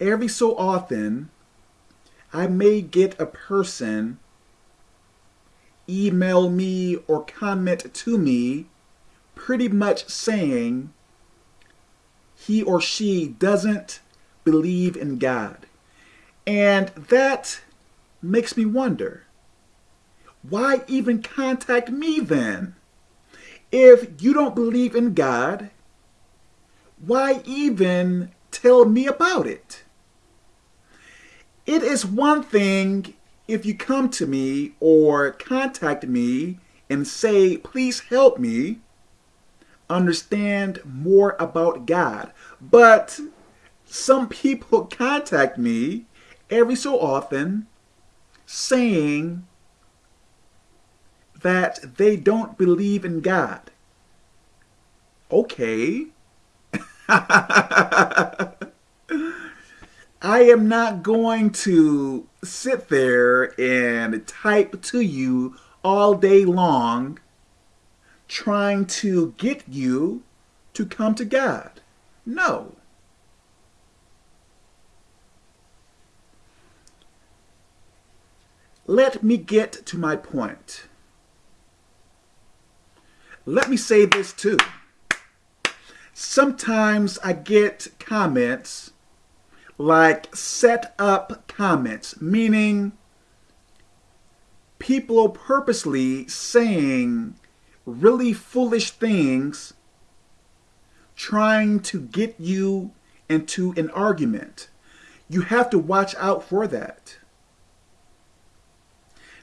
every so often, I may get a person email me or comment to me pretty much saying he or she doesn't believe in God. And that makes me wonder, why even contact me then? If you don't believe in God, why even tell me about it? It is one thing if you come to me or contact me and say, please help me understand more about God. But some people contact me every so often saying that they don't believe in God. Okay. I am not going to sit there and type to you all day long trying to get you to come to God. No. Let me get to my point. Let me say this too. Sometimes I get comments like set up comments, meaning people are purposely saying really foolish things trying to get you into an argument. You have to watch out for that.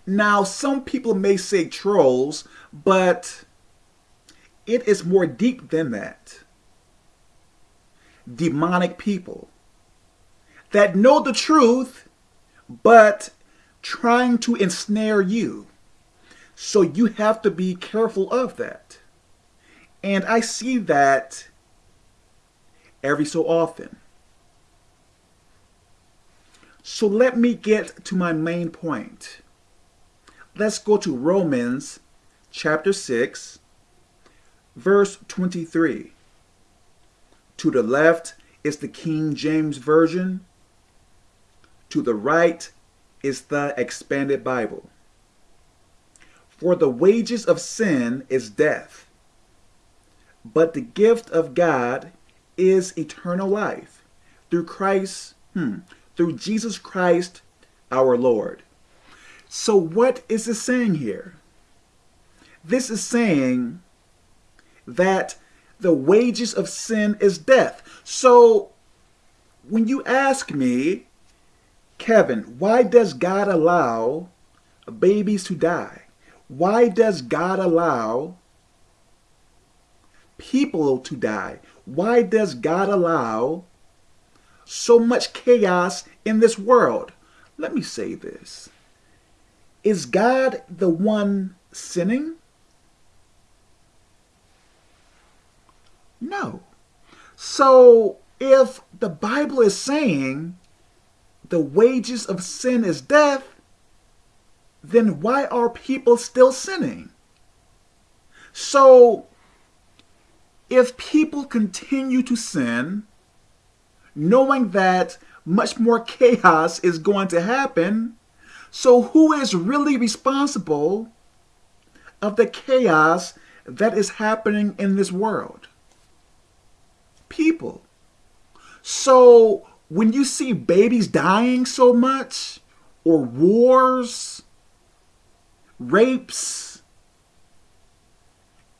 Now, some people may say trolls, but it is more deep than that. Demonic people that know the truth, but trying to ensnare you. So you have to be careful of that. And I see that every so often. So let me get to my main point. Let's go to Romans chapter 6, verse 23. To the left is the King James Version. To the right is the Expanded Bible. For the wages of sin is death, but the gift of God is eternal life through Christ, hmm, through Jesus Christ our Lord. So what is it saying here? This is saying that the wages of sin is death. So when you ask me, Kevin, why does God allow babies to die? Why does God allow people to die? Why does God allow so much chaos in this world? Let me say this. Is God the one sinning? No. So if the Bible is saying the wages of sin is death, then why are people still sinning? So, if people continue to sin, knowing that much more chaos is going to happen, so who is really responsible of the chaos that is happening in this world? People. So when you see babies dying so much, or wars, rapes,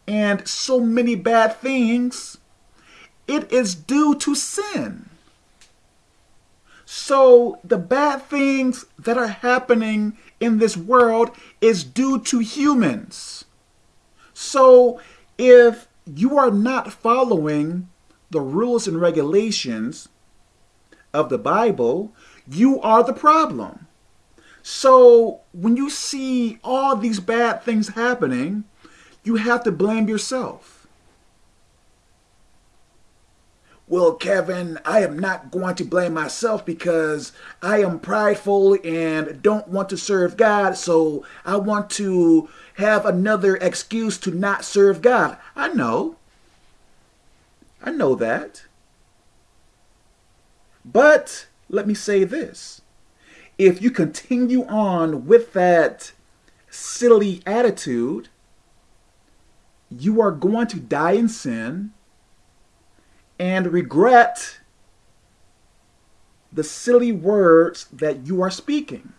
and so many bad things, it is due to sin. So the bad things that are happening in this world is due to humans. So if you are not following the rules and regulations of the Bible, you are the problem. So when you see all these bad things happening, you have to blame yourself. Well, Kevin, I am not going to blame myself because I am prideful and don't want to serve God, so I want to have another excuse to not serve God. I know. I know that. But let me say this. If you continue on with that silly attitude, you are going to die in sin and regret the silly words that you are speaking.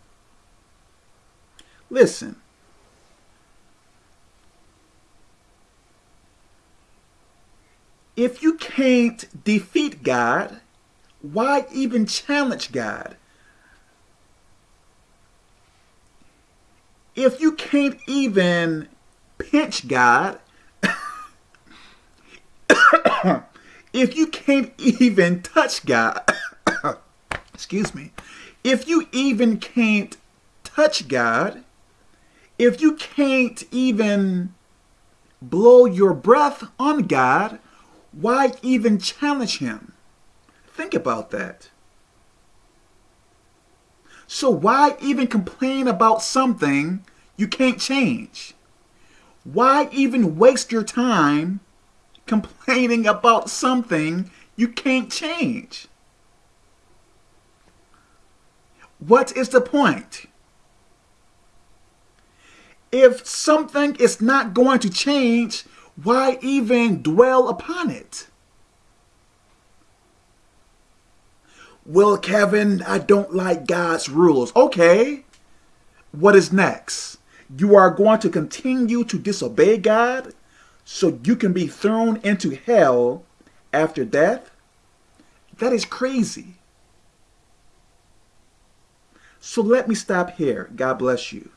Listen. If you can't defeat God, why even challenge God? If you can't even pinch God, if you can't even touch God, excuse me, if you even can't touch God, if you can't even blow your breath on God, why even challenge him? Think about that. So why even complain about something you can't change? Why even waste your time complaining about something you can't change? What is the point? If something is not going to change, why even dwell upon it? Well, Kevin, I don't like God's rules. Okay. What is next? You are going to continue to disobey God so you can be thrown into hell after death? That is crazy. So let me stop here. God bless you.